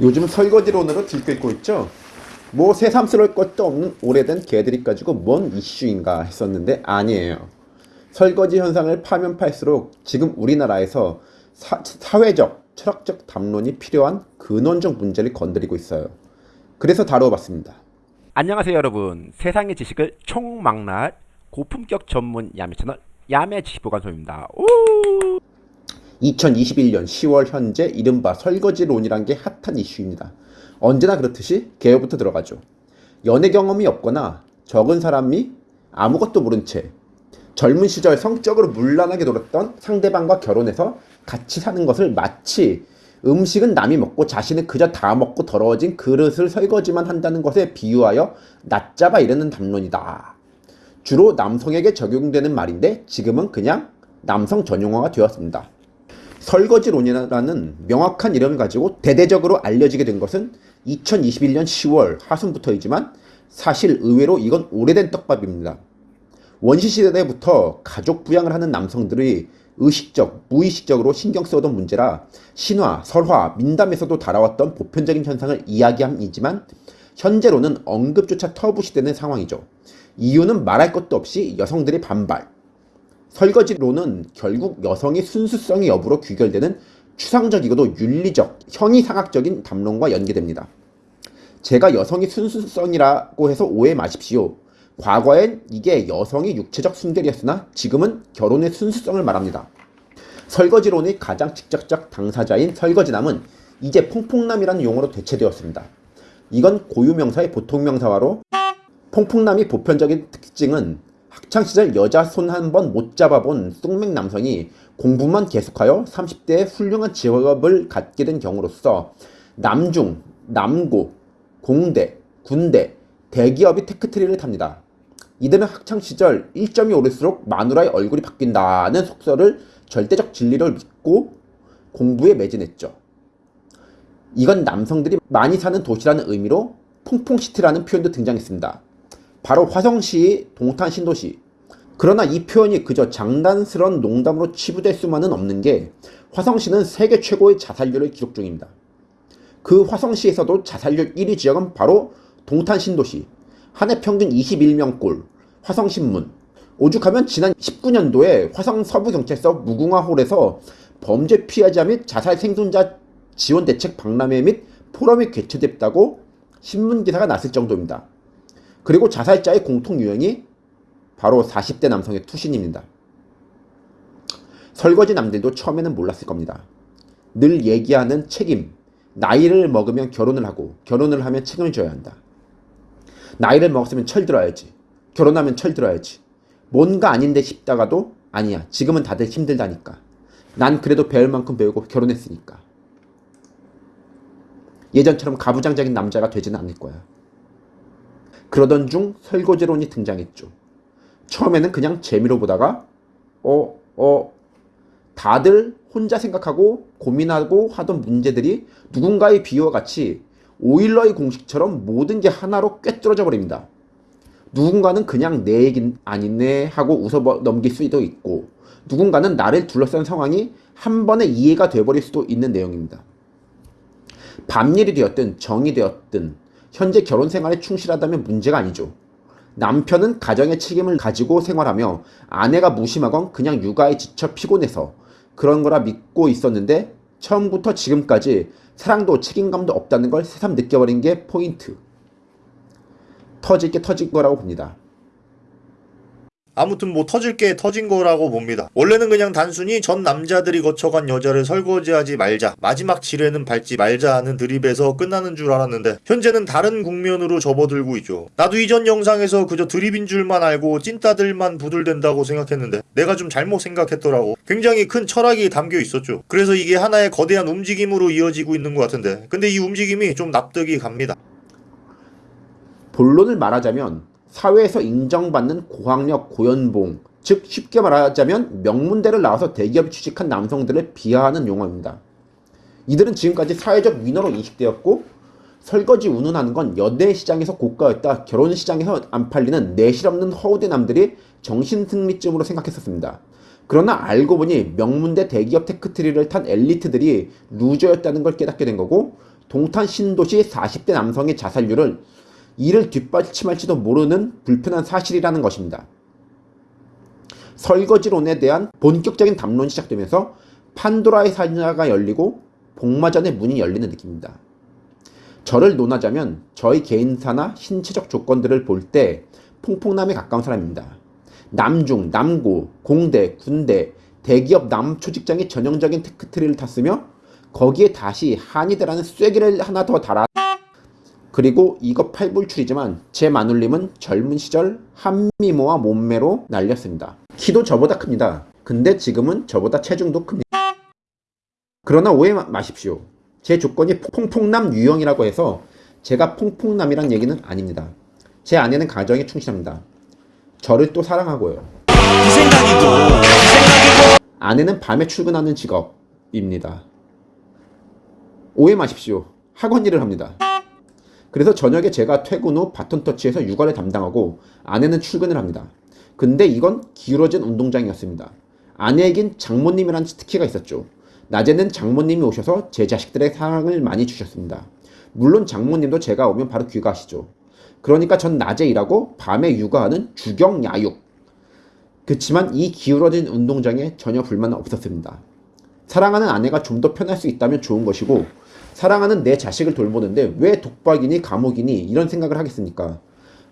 요즘 설거지론으로 들끓고 있죠? 뭐 새삼스러울 것도 없는 오래된 개들이 가지고 뭔 이슈인가 했었는데 아니에요. 설거지 현상을 파면 팔수록 지금 우리나라에서 사, 사회적, 철학적 담론이 필요한 근원적 문제를 건드리고 있어요. 그래서 다뤄봤습니다. 안녕하세요 여러분 세상의 지식을 총망라할 고품격 전문 야매 채널 야매 지식보관소입니다 오! 2021년 10월 현재 이른바 설거지론이란 게 핫한 이슈입니다. 언제나 그렇듯이 개요부터 들어가죠. 연애 경험이 없거나 적은 사람이 아무것도 모른 채 젊은 시절 성적으로 문란하게 놀았던 상대방과 결혼해서 같이 사는 것을 마치 음식은 남이 먹고 자신은 그저 다 먹고 더러워진 그릇을 설거지만 한다는 것에 비유하여 낮잡아 이르는 담론이다. 주로 남성에게 적용되는 말인데 지금은 그냥 남성 전용어가 되었습니다. 설거지론이라는 명확한 이름을 가지고 대대적으로 알려지게 된 것은 2021년 10월 하순부터이지만 사실 의외로 이건 오래된 떡밥입니다. 원시시대부터 가족 부양을 하는 남성들이 의식적, 무의식적으로 신경 쓰던 문제라 신화, 설화, 민담에서도 달아왔던 보편적인 현상을 이야기함이지만 현재로는 언급조차 터부시되는 상황이죠. 이유는 말할 것도 없이 여성들의 반발. 설거지로는 결국 여성의 순수성의 여부로 귀결되는 추상적이고도 윤리적, 형이상학적인 담론과 연계됩니다. 제가 여성의 순수성이라고 해서 오해 마십시오. 과거엔 이게 여성의 육체적 순결이었으나 지금은 결혼의 순수성을 말합니다. 설거지론의 가장 직접적 당사자인 설거지남은 이제 퐁퐁남이라는 용어로 대체되었습니다. 이건 고유명사의 보통명사화로 퐁퐁남이 보편적인 특징은 학창시절 여자 손 한 번 못 잡아본 쑥맥 남성이 공부만 계속하여 30대에 훌륭한 직업을 갖게 된 경우로서 남중, 남고, 공대, 군대, 대기업이 테크트리를 탑니다. 이들은 학창시절 1점이 오를수록 마누라의 얼굴이 바뀐다는 속설을 절대적 진리를 믿고 공부에 매진했죠. 이건 남성들이 많이 사는 도시라는 의미로 퐁퐁시티라는 표현도 등장했습니다. 바로 화성시의 동탄 신도시. 그러나 이 표현이 그저 장난스러운 농담으로 치부될 수만은 없는 게 화성시는 세계 최고의 자살률을 기록 중입니다. 그 화성시에서도 자살률 1위 지역은 바로 동탄 신도시. 한 해 평균 21명꼴, 화성신문. 오죽하면 지난 19년도에 화성 서부경찰서 무궁화홀에서 범죄 피해자 및 자살 생존자 지원 대책 박람회 및 포럼이 개최됐다고 신문 기사가 났을 정도입니다. 그리고 자살자의 공통 유형이 바로 40대 남성의 투신입니다. 설거지 남들도 처음에는 몰랐을 겁니다. 늘 얘기하는 책임. 나이를 먹으면 결혼을 하고 결혼을 하면 책임을 져야 한다. 나이를 먹었으면 철들어야지. 결혼하면 철들어야지. 뭔가 아닌데 싶다가도 아니야. 지금은 다들 힘들다니까. 난 그래도 배울 만큼 배우고 결혼했으니까. 예전처럼 가부장적인 남자가 되지는 않을 거야. 그러던 중 설거지론이 등장했죠. 처음에는 그냥 재미로 보다가 어, 어, 다들 혼자 생각하고 고민하고 하던 문제들이 누군가의 비유와 같이 오일러의 공식처럼 모든 게 하나로 꿰뚫어져 버립니다. 누군가는 그냥 내 얘긴 아니네 하고 웃어 넘길 수도 있고 누군가는 나를 둘러싼 상황이 한 번에 이해가 돼버릴 수도 있는 내용입니다. 밤일이 되었든 정이 되었든 현재 결혼 생활에 충실하다면 문제가 아니죠. 남편은 가정의 책임을 가지고 생활하며 아내가 무심하건 그냥 육아에 지쳐 피곤해서 그런 거라 믿고 있었는데 처음부터 지금까지 사랑도 책임감도 없다는 걸 새삼 느껴버린 게 포인트. 터질 게 터진 거라고 봅니다. 아무튼 뭐 터질 게 터진 거라고 봅니다. 원래는 그냥 단순히 전 남자들이 거쳐간 여자를 설거지하지 말자, 마지막 지뢰는 밟지 말자 하는 드립에서 끝나는 줄 알았는데 현재는 다른 국면으로 접어들고 있죠. 나도 이전 영상에서 그저 드립인 줄만 알고 찐따들만 부들댄다고 생각했는데 내가 좀 잘못 생각했더라고. 굉장히 큰 철학이 담겨 있었죠. 그래서 이게 하나의 거대한 움직임으로 이어지고 있는 것 같은데 근데 이 움직임이 좀 납득이 갑니다. 본론을 말하자면 사회에서 인정받는 고학력, 고연봉, 즉 쉽게 말하자면 명문대를 나와서 대기업에 취직한 남성들을 비하하는 용어입니다. 이들은 지금까지 사회적 위너로 인식되었고 설거지 운운하는 건 연애 시장에서 고가였다. 결혼 시장에서 안 팔리는 내실 없는 허우대 남들이 정신승리쯤으로 생각했었습니다. 그러나 알고 보니 명문대 대기업 테크트리를 탄 엘리트들이 루저였다는 걸 깨닫게 된 거고 동탄 신도시 40대 남성의 자살률을 이를 뒷받침할지도 모르는 불편한 사실이라는 것입니다. 설거지론에 대한 본격적인 담론이 시작되면서 판도라의 상자가 열리고 복마전의 문이 열리는 느낌입니다. 저를 논하자면 저희 개인사나 신체적 조건들을 볼 때 퐁퐁남에 가까운 사람입니다. 남중, 남고, 공대, 군대, 대기업 남초 직장의 전형적인 테크트리를 탔으며 거기에 다시 한의대라는 쐐기를 하나 더 달아 그리고 이거 팔불출이지만 제 마눌님은 젊은 시절 한미모와 몸매로 날렸습니다. 키도 저보다 큽니다. 근데 지금은 저보다 체중도 큽니다. 그러나 오해 마- 마십시오. 제 조건이 퐁퐁남 유형이라고 해서 제가 퐁퐁남이란 얘기는 아닙니다. 제 아내는 가정에 충실합니다. 저를 또 사랑하고요. 그 생각이고 그 생각이고 아내는 밤에 출근하는 직업입니다. 오해 마십시오. 학원 일을 합니다. 그래서 저녁에 제가 퇴근 후 바톤 터치에서 육아를 담당하고 아내는 출근을 합니다. 근데 이건 기울어진 운동장이었습니다. 아내에겐 장모님이라는 특기가 있었죠. 낮에는 장모님이 오셔서 제 자식들의 사랑을 많이 주셨습니다. 물론 장모님도 제가 오면 바로 귀가하시죠. 그러니까 전 낮에 일하고 밤에 육아하는 주경야육. 그렇지만 이 기울어진 운동장에 전혀 불만은 없었습니다. 사랑하는 아내가 좀 더 편할 수 있다면 좋은 것이고 사랑하는 내 자식을 돌보는데 왜 독박이니 감옥이니 이런 생각을 하겠습니까?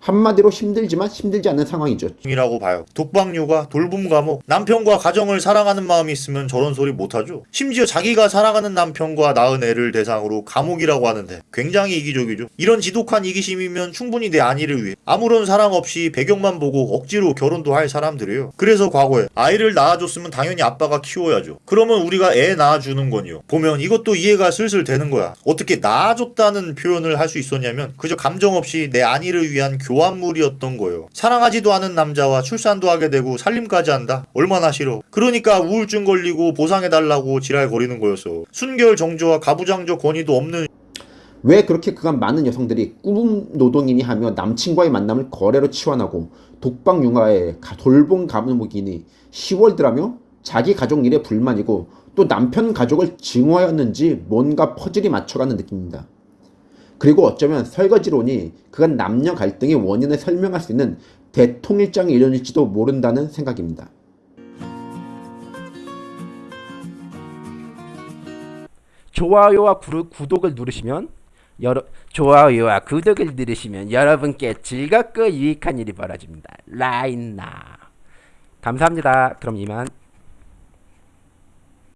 한마디로 힘들지만 힘들지 않은 상황이죠. 이라고 봐요. 독박육아, 돌봄 감옥, 남편과 가정을 사랑하는 마음이 있으면 저런 소리 못하죠. 심지어 자기가 사랑하는 남편과 낳은 애를 대상으로 감옥이라고 하는데 굉장히 이기적이죠. 이런 지독한 이기심이면 충분히 내 안위를 위해 아무런 사랑 없이 배경만 보고 억지로 결혼도 할 사람들이에요. 그래서 과거에 아이를 낳아줬으면 당연히 아빠가 키워야죠. 그러면 우리가 애 낳아주는 건요. 보면 이것도 이해가 슬슬 되는 거야. 어떻게 낳아줬다는 표현을 할 수 있었냐면 그저 감정 없이 내 안위를 위한 교 환물이었던 거예요. 사랑하지도 않은 남자와 출산도 하게 되고 살림까지 한다? 얼마나 싫어. 그러니까 우울증 걸리고 보상해달라고 지랄거리는 거였어. 순결 정조와 가부장적 권위도 없는 왜 그렇게 그간 많은 여성들이 꾸분 노동이니 하며 남친과의 만남을 거래로 치환하고 독박 융화에 가- 돌봄 감옥이니 시월드라며 자기 가족 일에 불만이고 또 남편 가족을 증오하였는지 뭔가 퍼즐이 맞춰가는 느낌입니다. 그리고 어쩌면 설거지론이 그간 남녀 갈등의 원인을 설명할 수 있는 대통일장의 일련일지도 모른다는 생각입니다. 좋아요와 구르- 구독을 누르시면 여러 좋아요와 구독을 누르시면 여러분께 즐겁고 유익한 일이 벌어집니다. 라인나 감사합니다. 그럼 이만.